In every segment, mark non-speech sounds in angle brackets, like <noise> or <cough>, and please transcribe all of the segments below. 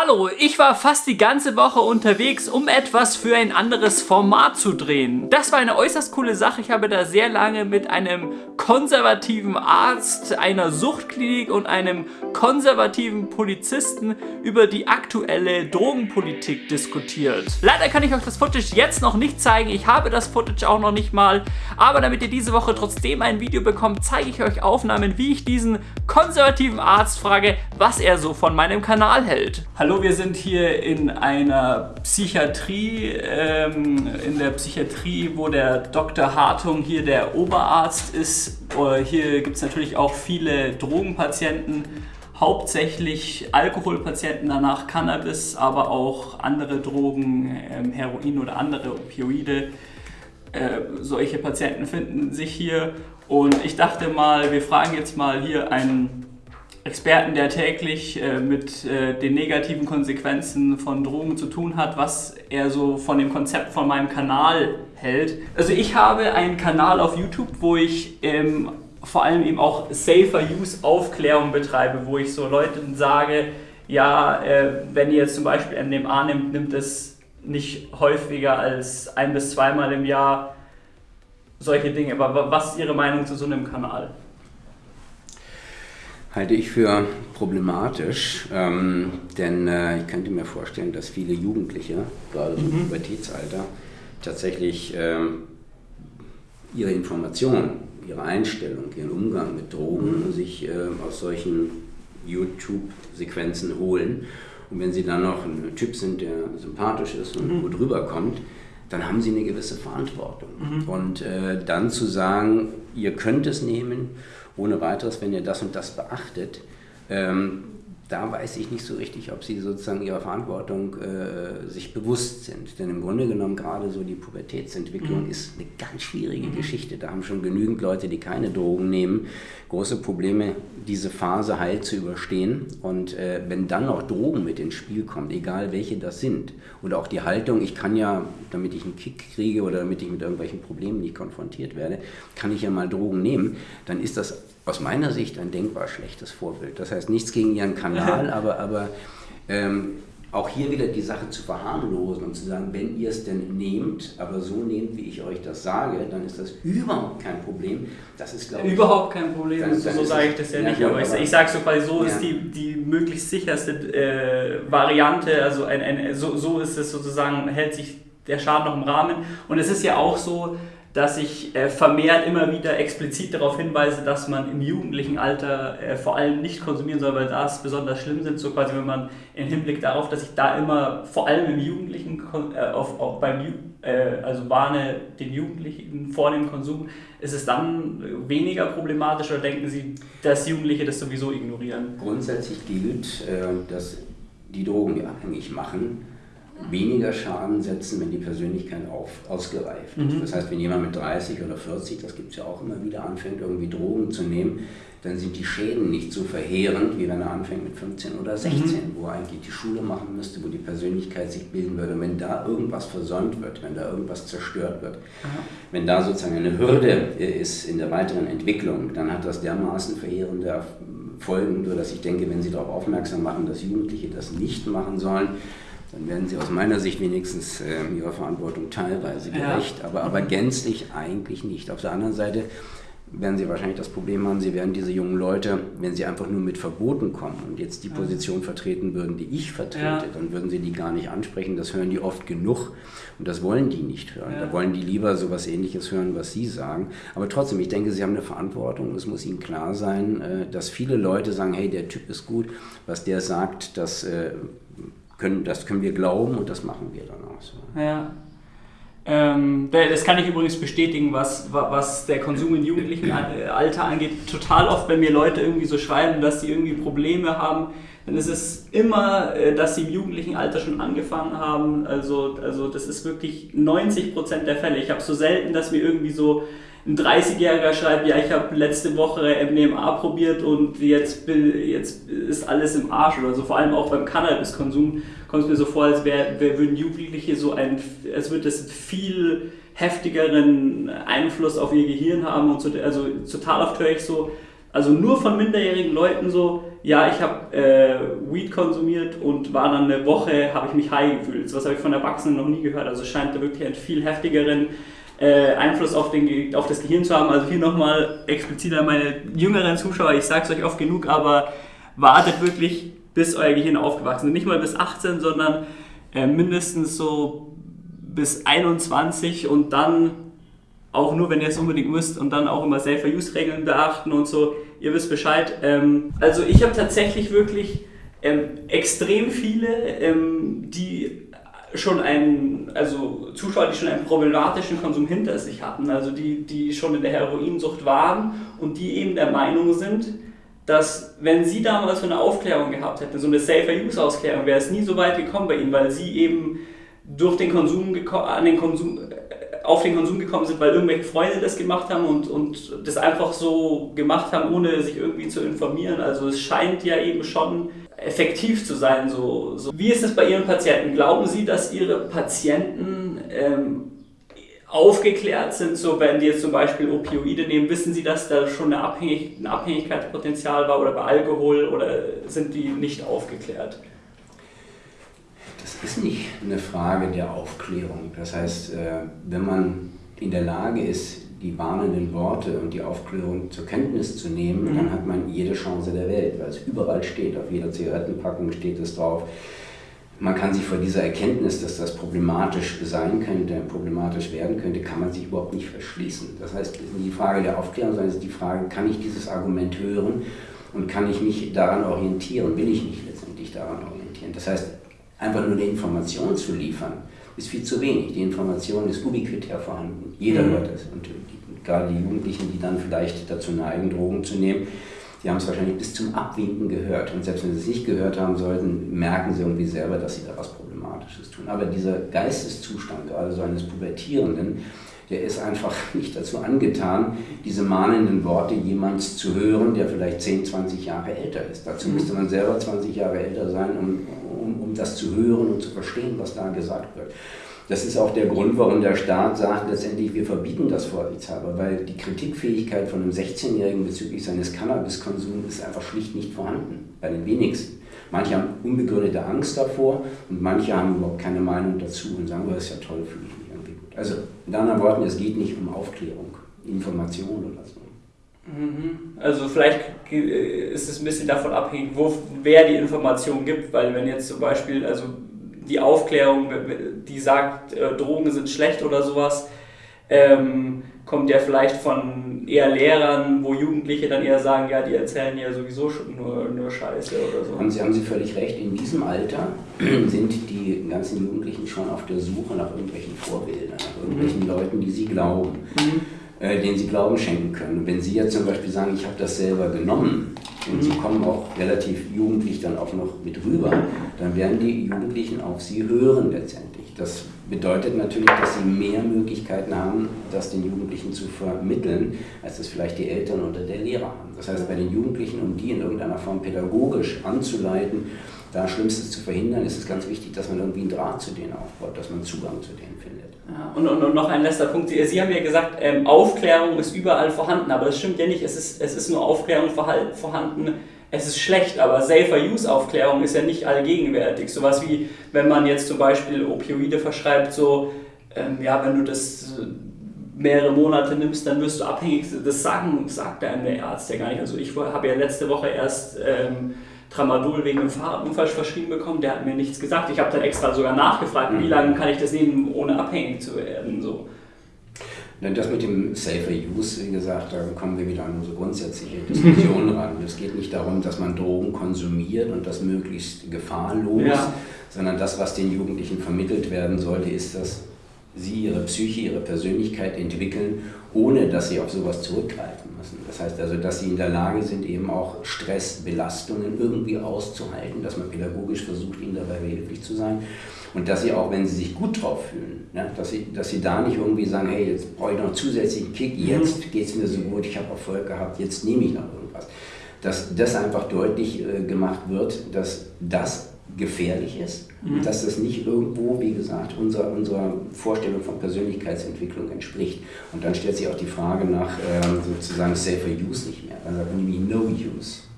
Hallo, ich war fast die ganze Woche unterwegs, um etwas für ein anderes Format zu drehen. Das war eine äußerst coole Sache. Ich habe da sehr lange mit einem konservativen Arzt einer Suchtklinik und einem konservativen Polizisten über die aktuelle Drogenpolitik diskutiert. Leider kann ich euch das Footage jetzt noch nicht zeigen. Ich habe das Footage auch noch nicht mal. Aber damit ihr diese Woche trotzdem ein Video bekommt, zeige ich euch Aufnahmen, wie ich diesen konservativen Arzt frage, was er so von meinem Kanal hält. Hallo, wir sind hier in einer Psychiatrie, ähm, in der Psychiatrie, wo der Dr. Hartung hier der Oberarzt ist. Äh, hier gibt es natürlich auch viele Drogenpatienten, hauptsächlich Alkoholpatienten, danach Cannabis, aber auch andere Drogen, ähm, Heroin oder andere Opioide. Äh, solche Patienten finden sich hier und ich dachte mal, wir fragen jetzt mal hier einen Experten, der täglich äh, mit äh, den negativen Konsequenzen von Drogen zu tun hat, was er so von dem Konzept von meinem Kanal hält. Also ich habe einen Kanal auf YouTube, wo ich ähm, vor allem eben auch Safer Use Aufklärung betreibe, wo ich so Leuten sage, ja, äh, wenn ihr jetzt zum Beispiel MDMA nimmt, nimmt es nicht häufiger als ein bis zweimal im Jahr solche Dinge. Aber was ist Ihre Meinung zu so einem Kanal? Halte ich für problematisch, ähm, denn äh, ich könnte mir vorstellen, dass viele Jugendliche, gerade im mhm. Pubertätsalter, tatsächlich äh, ihre Informationen, ihre Einstellung, ihren Umgang mit Drogen mhm. sich äh, aus solchen YouTube-Sequenzen holen. Und wenn sie dann noch ein Typ sind, der sympathisch ist und mhm. gut rüberkommt, dann haben sie eine gewisse Verantwortung. Mhm. Und äh, dann zu sagen, ihr könnt es nehmen ohne weiteres, wenn ihr das und das beachtet, ähm, da weiß ich nicht so richtig, ob sie sozusagen ihrer Verantwortung äh, sich bewusst sind. Denn im Grunde genommen gerade so die Pubertätsentwicklung mhm. ist eine ganz schwierige mhm. Geschichte. Da haben schon genügend Leute, die keine Drogen nehmen, große Probleme, diese Phase heil zu überstehen. Und äh, wenn dann noch Drogen mit ins Spiel kommen, egal welche das sind, und auch die Haltung, ich kann ja, damit ich einen Kick kriege oder damit ich mit irgendwelchen Problemen nicht konfrontiert werde, kann ich ja mal Drogen nehmen, dann ist das aus meiner Sicht ein denkbar schlechtes Vorbild. Das heißt nichts gegen Ihren Kanal, <laughs> aber, aber ähm, auch hier wieder die Sache zu verharmlosen und zu sagen, wenn ihr es denn nehmt, aber so nehmt, wie ich euch das sage, dann ist das überhaupt kein Problem. Das ist, glaube ich... Überhaupt kein Problem, dann, dann so sage ich das ja, ja nicht, aber, aber ich, ich sage so, weil so ja. ist die, die möglichst sicherste äh, Variante, also ein, ein, so, so ist es sozusagen, hält sich der Schaden noch im Rahmen und es ist ja auch so, dass ich äh, vermehrt immer wieder explizit darauf hinweise, dass man im jugendlichen Alter äh, vor allem nicht konsumieren soll, weil das besonders schlimm sind. So quasi, wenn man im Hinblick darauf, dass ich da immer vor allem im Jugendlichen, äh, auf, auf beim, also warne den Jugendlichen vor dem Konsum, ist es dann weniger problematisch oder denken Sie, dass Jugendliche das sowieso ignorieren? Grundsätzlich gilt, dass die Drogen, abhängig machen, weniger Schaden setzen, wenn die Persönlichkeit auf, ausgereift ist. Mhm. Das heißt, wenn jemand mit 30 oder 40, das gibt es ja auch immer wieder, anfängt irgendwie Drogen zu nehmen, dann sind die Schäden nicht so verheerend, wie wenn er anfängt mit 15 oder 16, mhm. wo er eigentlich die Schule machen müsste, wo die Persönlichkeit sich bilden würde. Und wenn da irgendwas versäumt wird, wenn da irgendwas zerstört wird, Aha. wenn da sozusagen eine Hürde ist in der weiteren Entwicklung, dann hat das dermaßen verheerende Folgen, dass ich denke, wenn Sie darauf aufmerksam machen, dass Jugendliche das nicht machen sollen, dann werden sie aus meiner Sicht wenigstens äh, ihrer Verantwortung teilweise gerecht, ja. aber, aber gänzlich eigentlich nicht. Auf der anderen Seite werden sie wahrscheinlich das Problem haben, sie werden diese jungen Leute, wenn sie einfach nur mit Verboten kommen und jetzt die Position vertreten würden, die ich vertrete, ja. dann würden sie die gar nicht ansprechen. Das hören die oft genug und das wollen die nicht hören. Ja. Da wollen die lieber so etwas ähnliches hören, was sie sagen. Aber trotzdem, ich denke, sie haben eine Verantwortung. Es muss ihnen klar sein, äh, dass viele Leute sagen, hey, der Typ ist gut, was der sagt, das äh, können, das können wir glauben und das machen wir dann auch so. Ja. Ähm, das kann ich übrigens bestätigen, was, was der Konsum in jugendlichen Alter angeht. Total oft, wenn mir Leute irgendwie so schreiben, dass sie irgendwie Probleme haben, dann ist es immer, äh, dass sie im jugendlichen Alter schon angefangen haben. Also, also das ist wirklich 90% der Fälle. Ich habe so selten, dass mir irgendwie so ein 30-Jähriger schreibt, ja, ich habe letzte Woche MDMA probiert und jetzt, jetzt ist alles im Arsch oder so. Vor allem auch beim Cannabiskonsum kommt es mir so vor, als wär, wär, würden Jugendliche so ein, als würde das viel heftigeren Einfluss auf ihr Gehirn haben und so, also total oft höre ich so, also nur von minderjährigen Leuten so, ja, ich habe äh, Weed konsumiert und war dann eine Woche, habe ich mich high gefühlt. Was habe ich von Erwachsenen noch nie gehört. Also es scheint da wirklich einen viel heftigeren äh, Einfluss auf, den, auf das Gehirn zu haben. Also hier nochmal explizit an meine jüngeren Zuschauer, ich sage es euch oft genug, aber wartet wirklich, bis euer Gehirn aufgewachsen ist. Nicht mal bis 18, sondern äh, mindestens so bis 21 und dann auch nur, wenn ihr es unbedingt müsst und dann auch immer Safer-Use-Regeln beachten und so. Ihr wisst Bescheid. Ähm, also ich habe tatsächlich wirklich ähm, extrem viele, ähm, die schon einen, also Zuschauer, die schon einen problematischen Konsum hinter sich hatten, also die, die schon in der Heroinsucht waren und die eben der Meinung sind, dass wenn sie damals so eine Aufklärung gehabt hätten, so eine Safer-Use-Ausklärung, wäre es nie so weit gekommen bei ihnen, weil sie eben durch den Konsum an den Konsum auf den Konsum gekommen sind, weil irgendwelche Freunde das gemacht haben und, und das einfach so gemacht haben, ohne sich irgendwie zu informieren. Also es scheint ja eben schon effektiv zu sein. So, so. Wie ist es bei Ihren Patienten? Glauben Sie, dass Ihre Patienten ähm, aufgeklärt sind, so wenn die jetzt zum Beispiel Opioide nehmen, wissen Sie, dass da schon eine Abhängig ein Abhängigkeitspotenzial war oder bei Alkohol oder sind die nicht aufgeklärt? ist nicht eine Frage der Aufklärung. Das heißt, äh, wenn man in der Lage ist, die warnenden Worte und die Aufklärung zur Kenntnis zu nehmen, mhm. dann hat man jede Chance der Welt, weil es überall steht. Auf jeder Zigarettenpackung steht es drauf. Man kann sich vor dieser Erkenntnis, dass das problematisch sein könnte, problematisch werden könnte, kann man sich überhaupt nicht verschließen. Das heißt, die Frage der Aufklärung, sondern es ist die Frage, kann ich dieses Argument hören und kann ich mich daran orientieren? Will ich mich letztendlich daran orientieren? Das heißt, Einfach nur eine Information zu liefern, ist viel zu wenig. Die Information ist ubiquitär vorhanden. Jeder mhm. hört es. Und gerade die Jugendlichen, die dann vielleicht dazu neigen, Drogen zu nehmen, die haben es wahrscheinlich bis zum Abwinken gehört. Und selbst wenn sie es nicht gehört haben sollten, merken sie irgendwie selber, dass sie da was Problematisches tun. Aber dieser Geisteszustand, gerade so eines Pubertierenden, der ist einfach <laughs> nicht dazu angetan, diese mahnenden Worte jemands zu hören, der vielleicht 10, 20 Jahre älter ist. Dazu mhm. müsste man selber 20 Jahre älter sein, um, um, um das zu hören und zu verstehen, was da gesagt wird. Das ist auch der Grund, warum der Staat sagt, letztendlich, wir verbieten das vorsichtshalber, weil die Kritikfähigkeit von einem 16-Jährigen bezüglich seines Cannabiskonsums ist einfach schlicht nicht vorhanden, bei den wenigsten. Manche haben unbegründete Angst davor und manche haben überhaupt keine Meinung dazu und sagen, oh, das ist ja toll, fühle ich mich irgendwie gut. Also in anderen Worten, es geht nicht um Aufklärung, Information oder so. Mhm. Also vielleicht ist es ein bisschen davon abhängig, wo, wer die Information gibt, weil wenn jetzt zum Beispiel also die Aufklärung, die sagt, äh, Drogen sind schlecht oder sowas, ähm, kommt ja vielleicht von eher Lehrern, wo Jugendliche dann eher sagen, ja, die erzählen ja sowieso schon nur, nur Scheiße oder so. Haben Sie, haben Sie völlig recht, in diesem Alter <clears throat> sind die ganzen Jugendlichen schon auf der Suche nach irgendwelchen Vorbildern, nach irgendwelchen mhm. Leuten, die sie glauben. Mhm äh, denen sie Glauben schenken können. Und wenn Sie jetzt zum Beispiel sagen, ich habe das selber genommen und Sie mhm. kommen auch relativ jugendlich dann auch noch mit rüber, dann werden die Jugendlichen auf Sie hören letztendlich. Das bedeutet natürlich, dass Sie mehr Möglichkeiten haben, das den Jugendlichen zu vermitteln, als es vielleicht die Eltern oder der Lehrer haben. Das heißt, bei den Jugendlichen, um die in irgendeiner Form pädagogisch anzuleiten, da Schlimmstes zu verhindern, ist es ganz wichtig, dass man irgendwie einen Draht zu denen aufbaut, dass man Zugang zu denen findet. Ja, und, und, und, noch ein letzter Punkt. Sie, haben ja gesagt, ähm, Aufklärung ist überall vorhanden, aber das stimmt ja nicht. Es ist, es ist nur Aufklärung vorhanden, es ist schlecht, aber Safer-Use-Aufklärung ist ja nicht allgegenwärtig. Sowas wie, wenn man jetzt zum Beispiel Opioide verschreibt, so, ähm, ja, wenn du das mehrere Monate nimmst, dann wirst du abhängig. Das sagen, sagt einem der Arzt ja gar nicht. Also ich habe ja letzte Woche erst... Ähm, Tramadol wegen einem Fahrradunfall verschrieben bekommen, der hat mir nichts gesagt. Ich habe dann extra sogar nachgefragt, mhm. wie lange kann ich das nehmen, ohne abhängig zu werden. So. Das mit dem Safer Use, wie gesagt, da kommen wir wieder an unsere grundsätzliche Diskussion <laughs> ran. Es geht nicht darum, dass man Drogen konsumiert und das möglichst gefahrlos, ja. sondern das, was den Jugendlichen vermittelt werden sollte, ist, dass sie ihre Psyche, ihre Persönlichkeit entwickeln, ohne dass sie auf sowas zurückgreifen müssen. Das heißt also, dass sie in der Lage sind, eben auch Stressbelastungen irgendwie auszuhalten, dass man pädagogisch versucht, ihnen dabei behilflich zu sein. Und dass sie auch, wenn sie sich gut drauf fühlen, ja, dass, sie, dass sie da nicht irgendwie sagen, hey, jetzt brauche ich noch einen zusätzlichen Kick, jetzt mhm. geht es mir so gut, ich habe Erfolg gehabt, jetzt nehme ich noch irgendwas. Dass das einfach deutlich äh, gemacht wird, dass das gefährlich ist, mhm. dass das nicht irgendwo, wie gesagt, unserer, unserer Vorstellung von Persönlichkeitsentwicklung entspricht. Und dann stellt sich auch die Frage nach ähm, sozusagen Safer Use nicht mehr, also nämlich No Use.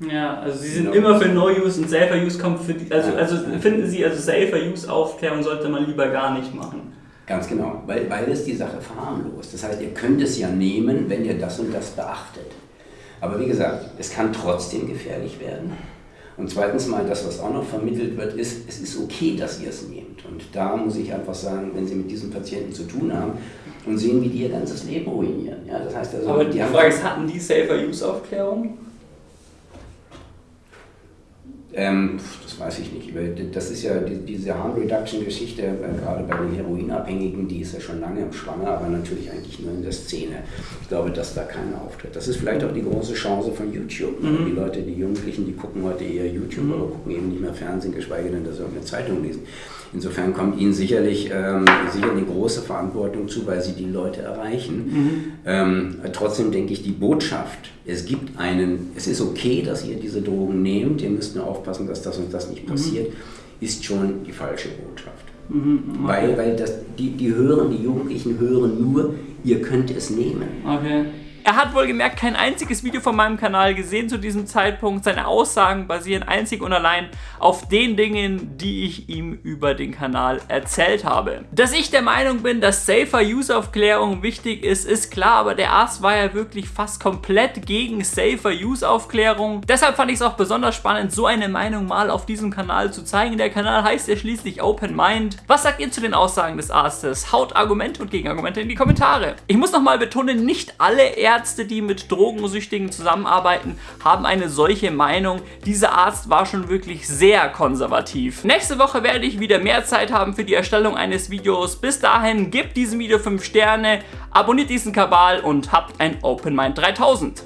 Ja, also Sie sind no. immer für No-Use und Safer-Use kommt für die, also, also finden Sie, also Safer-Use-Aufklärung sollte man lieber gar nicht machen. Ganz genau, weil, weil es die Sache verharmlost. Das heißt, ihr könnt es ja nehmen, wenn ihr das und das beachtet. Aber wie gesagt, es kann trotzdem gefährlich werden. Und zweitens mal, das, was auch noch vermittelt wird, ist, es ist okay, dass ihr es nehmt. Und da muss ich einfach sagen, wenn Sie mit diesen Patienten zu tun haben und sehen, wie die ihr ganzes Leben ruinieren. Ja, das heißt also, Aber die, die Frage ist, hatten die Safer-Use-Aufklärung? Ähm, das weiß ich nicht. Das ist ja diese Harm Reduction Geschichte, äh, gerade bei den Heroinabhängigen, die ist ja schon lange im Schwange, aber natürlich eigentlich nur in der Szene. Ich glaube, dass da keiner auftritt. Das ist vielleicht auch die große Chance von YouTube. Mhm. Die Leute, die Jugendlichen, die gucken heute eher YouTube, mhm. aber gucken eben nicht mehr Fernsehen, geschweige denn, dass sie irgendeine Zeitung lesen. Insofern kommt Ihnen sicherlich ähm, sicher eine große Verantwortung zu, weil Sie die Leute erreichen. Mhm. Ähm, trotzdem denke ich, die Botschaft, es gibt einen, es ist okay, dass ihr diese Drogen nehmt, ihr müsst nur aufpassen, dass das und das nicht mhm. passiert, ist schon die falsche Botschaft. Mhm, okay. Weil, weil das, die, die hören, die Jugendlichen hören nur, ihr könnt es nehmen. Okay. Er hat wohl gemerkt kein einziges Video von meinem Kanal gesehen zu diesem Zeitpunkt. Seine Aussagen basieren einzig und allein auf den Dingen, die ich ihm über den Kanal erzählt habe. Dass ich der Meinung bin, dass safer Use-Aufklärung wichtig ist, ist klar, aber der Arzt war ja wirklich fast komplett gegen safer Use-Aufklärung. Deshalb fand ich es auch besonders spannend, so eine Meinung mal auf diesem Kanal zu zeigen. Der Kanal heißt ja schließlich Open Mind. Was sagt ihr zu den Aussagen des Arztes? Haut Argumente und Gegenargumente in die Kommentare. Ich muss nochmal betonen, nicht alle Ärzte Ärzte, die mit Drogensüchtigen zusammenarbeiten, haben eine solche Meinung. Dieser Arzt war schon wirklich sehr konservativ. Nächste Woche werde ich wieder mehr Zeit haben für die Erstellung eines Videos. Bis dahin, gebt diesem Video 5 Sterne, abonniert diesen Kabal und habt ein Open Mind 3000.